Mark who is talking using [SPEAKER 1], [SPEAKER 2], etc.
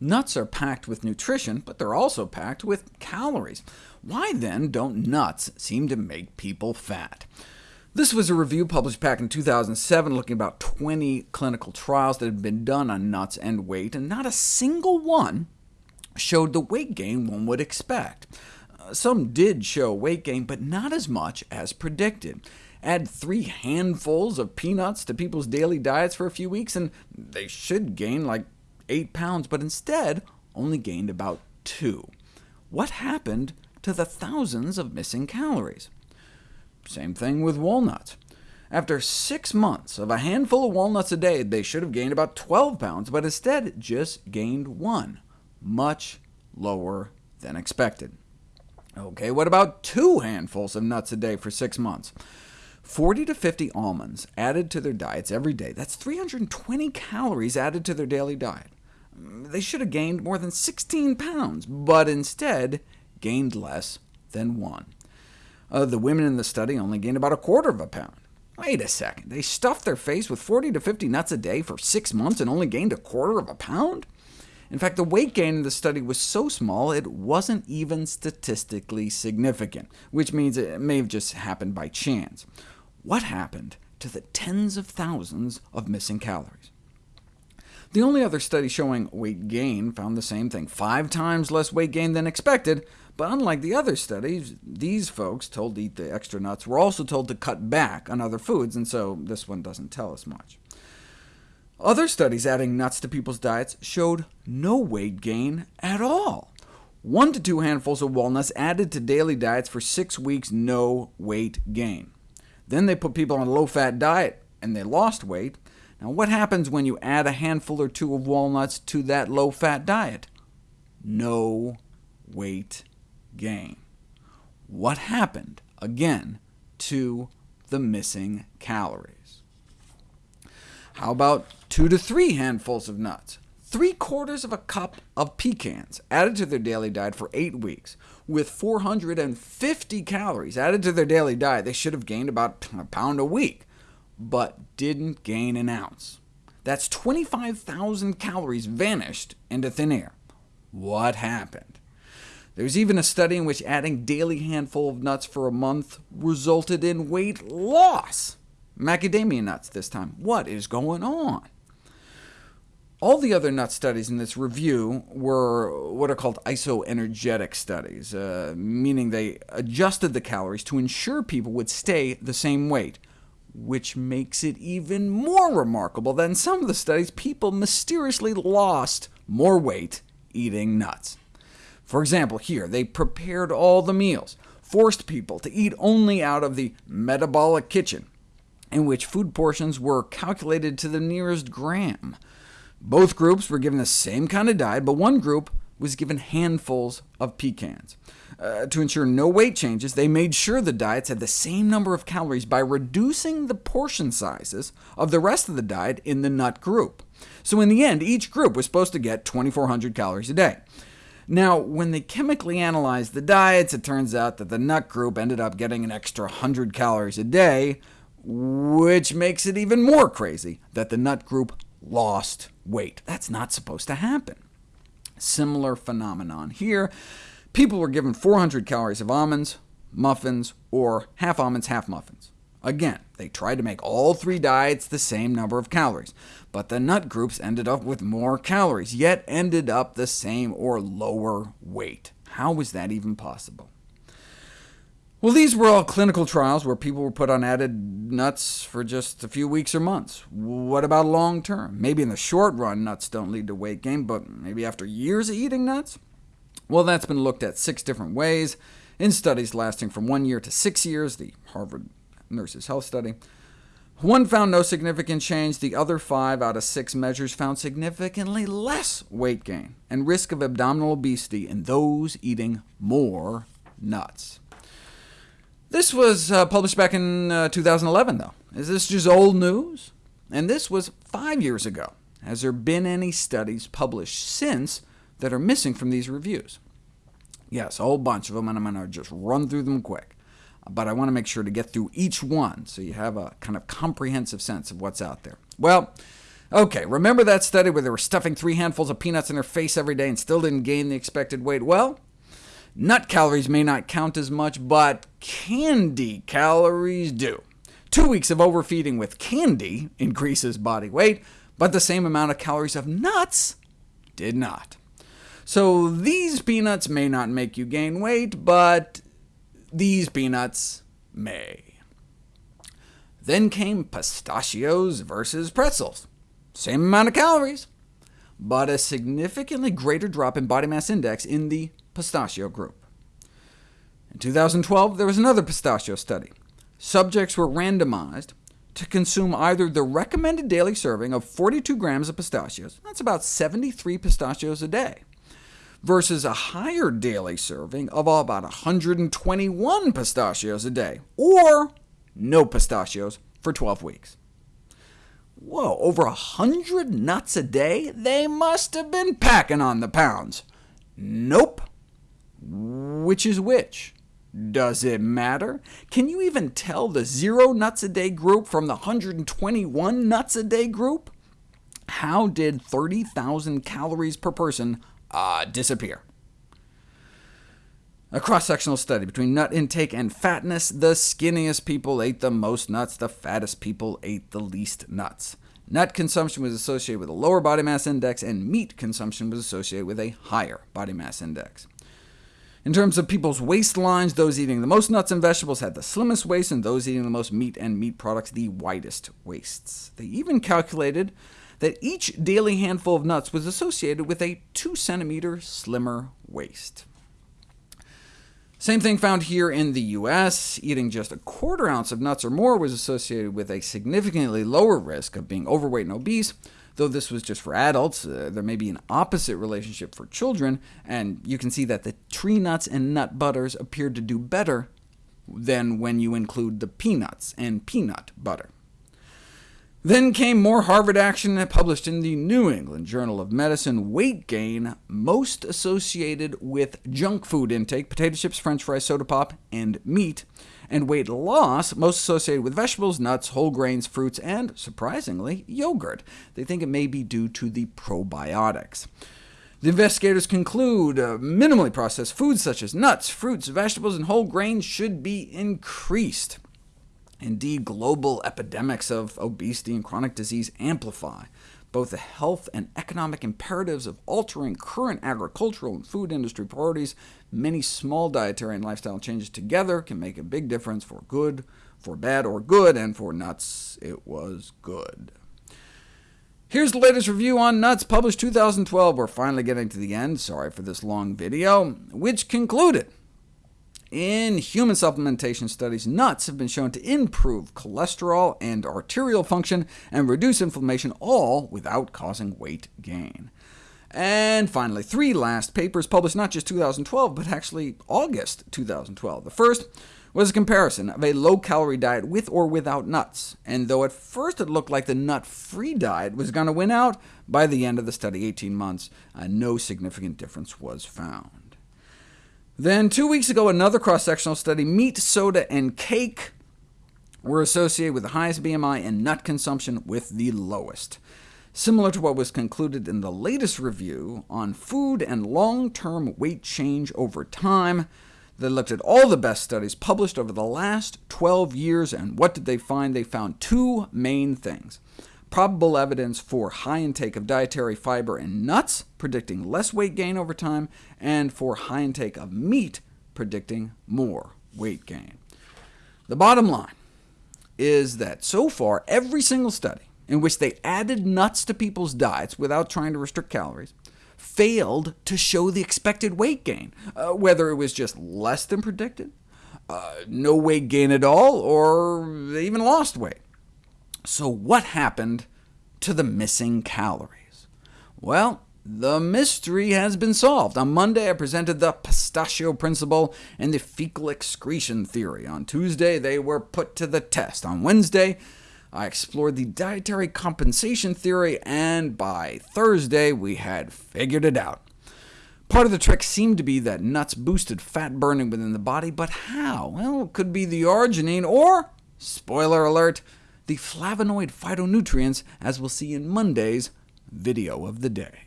[SPEAKER 1] Nuts are packed with nutrition, but they're also packed with calories. Why then don't nuts seem to make people fat? This was a review published back in 2007 looking at about 20 clinical trials that had been done on nuts and weight, and not a single one showed the weight gain one would expect. Uh, some did show weight gain, but not as much as predicted. Add three handfuls of peanuts to people's daily diets for a few weeks, and they should gain like 8 pounds, but instead only gained about 2. What happened to the thousands of missing calories? Same thing with walnuts. After six months of a handful of walnuts a day, they should have gained about 12 pounds, but instead just gained 1, much lower than expected. OK, what about two handfuls of nuts a day for six months? 40 to 50 almonds added to their diets every day. That's 320 calories added to their daily diet. They should have gained more than 16 pounds, but instead gained less than 1. Uh, the women in the study only gained about a quarter of a pound. Wait a second, they stuffed their face with 40 to 50 nuts a day for six months and only gained a quarter of a pound? In fact, the weight gain in the study was so small it wasn't even statistically significant, which means it may have just happened by chance. What happened to the tens of thousands of missing calories? The only other study showing weight gain found the same thing, five times less weight gain than expected, but unlike the other studies, these folks told to eat the extra nuts were also told to cut back on other foods, and so this one doesn't tell us much. Other studies adding nuts to people's diets showed no weight gain at all. One to two handfuls of walnuts added to daily diets for six weeks, no weight gain. Then they put people on a low-fat diet, and they lost weight. Now, what happens when you add a handful or two of walnuts to that low-fat diet? No weight gain. What happened, again, to the missing calories? How about two to three handfuls of nuts? Three quarters of a cup of pecans added to their daily diet for eight weeks, with 450 calories added to their daily diet. They should have gained about a pound a week, but didn't gain an ounce. That's 25,000 calories vanished into thin air. What happened? There's even a study in which adding daily handful of nuts for a month resulted in weight loss. Macadamia nuts this time. What is going on? All the other nut studies in this review were what are called isoenergetic studies, uh, meaning they adjusted the calories to ensure people would stay the same weight, which makes it even more remarkable that in some of the studies people mysteriously lost more weight eating nuts. For example, here, they prepared all the meals, forced people to eat only out of the metabolic kitchen, in which food portions were calculated to the nearest gram. Both groups were given the same kind of diet, but one group was given handfuls of pecans. Uh, to ensure no weight changes, they made sure the diets had the same number of calories by reducing the portion sizes of the rest of the diet in the nut group. So in the end, each group was supposed to get 2,400 calories a day. Now, when they chemically analyzed the diets, it turns out that the nut group ended up getting an extra 100 calories a day, which makes it even more crazy that the nut group lost weight. That's not supposed to happen. Similar phenomenon here. People were given 400 calories of almonds, muffins, or half almonds, half muffins. Again, they tried to make all three diets the same number of calories, but the nut groups ended up with more calories, yet ended up the same or lower weight. How was that even possible? Well, these were all clinical trials where people were put on added nuts for just a few weeks or months. What about long term? Maybe in the short run, nuts don't lead to weight gain, but maybe after years of eating nuts? Well, that's been looked at six different ways, in studies lasting from one year to six years, the Harvard Nurses Health Study. One found no significant change. The other five out of six measures found significantly less weight gain and risk of abdominal obesity in those eating more nuts. This was uh, published back in uh, 2011, though. Is this just old news? And this was five years ago. Has there been any studies published since that are missing from these reviews? Yes, a whole bunch of them, and I'm going to just run through them quick but I want to make sure to get through each one so you have a kind of comprehensive sense of what's out there. Well, OK, remember that study where they were stuffing three handfuls of peanuts in their face every day and still didn't gain the expected weight? Well, nut calories may not count as much, but candy calories do. Two weeks of overfeeding with candy increases body weight, but the same amount of calories of nuts did not. So these peanuts may not make you gain weight, but these peanuts may. Then came pistachios versus pretzels. Same amount of calories, but a significantly greater drop in body mass index in the pistachio group. In 2012, there was another pistachio study. Subjects were randomized to consume either the recommended daily serving of 42 grams of pistachios, that's about 73 pistachios a day, versus a higher daily serving of about 121 pistachios a day, or no pistachios for 12 weeks. Whoa, over 100 nuts a day? They must have been packing on the pounds. Nope. Which is which? Does it matter? Can you even tell the zero nuts a day group from the 121 nuts a day group? How did 30,000 calories per person uh, disappear? A cross-sectional study between nut intake and fatness. The skinniest people ate the most nuts, the fattest people ate the least nuts. Nut consumption was associated with a lower body mass index, and meat consumption was associated with a higher body mass index. In terms of people's waistlines, those eating the most nuts and vegetables had the slimmest waist, and those eating the most meat and meat products the widest waists. They even calculated that each daily handful of nuts was associated with a 2 centimeter slimmer waist. Same thing found here in the US. Eating just a quarter ounce of nuts or more was associated with a significantly lower risk of being overweight and obese, Though this was just for adults, uh, there may be an opposite relationship for children, and you can see that the tree nuts and nut butters appeared to do better than when you include the peanuts and peanut butter. Then came more Harvard action published in the New England Journal of Medicine. Weight gain most associated with junk food intake, potato chips, french fries, soda pop, and meat and weight loss most associated with vegetables, nuts, whole grains, fruits, and, surprisingly, yogurt. They think it may be due to the probiotics. The investigators conclude uh, minimally processed foods such as nuts, fruits, vegetables, and whole grains should be increased. Indeed, global epidemics of obesity and chronic disease amplify both the health and economic imperatives of altering current agricultural and food industry priorities, many small dietary and lifestyle changes together can make a big difference for good, for bad, or good, and for nuts, it was good. Here's the latest review on nuts, published 2012. We're finally getting to the end, sorry for this long video, which concluded in human supplementation studies, nuts have been shown to improve cholesterol and arterial function and reduce inflammation, all without causing weight gain. And finally, three last papers published not just 2012, but actually August 2012. The first was a comparison of a low-calorie diet with or without nuts, and though at first it looked like the nut-free diet was going to win out, by the end of the study, 18 months, uh, no significant difference was found. Then two weeks ago, another cross-sectional study, meat, soda, and cake were associated with the highest BMI and nut consumption with the lowest. Similar to what was concluded in the latest review on food and long-term weight change over time, they looked at all the best studies published over the last 12 years, and what did they find? They found two main things probable evidence for high intake of dietary fiber and nuts, predicting less weight gain over time, and for high intake of meat, predicting more weight gain. The bottom line is that so far, every single study in which they added nuts to people's diets without trying to restrict calories failed to show the expected weight gain, uh, whether it was just less than predicted, uh, no weight gain at all, or they even lost weight. So what happened to the missing calories? Well, the mystery has been solved. On Monday, I presented the pistachio principle and the fecal excretion theory. On Tuesday, they were put to the test. On Wednesday, I explored the dietary compensation theory, and by Thursday, we had figured it out. Part of the trick seemed to be that nuts boosted fat burning within the body, but how? Well, it could be the arginine, or, spoiler alert, the flavonoid phytonutrients, as we'll see in Monday's Video of the Day.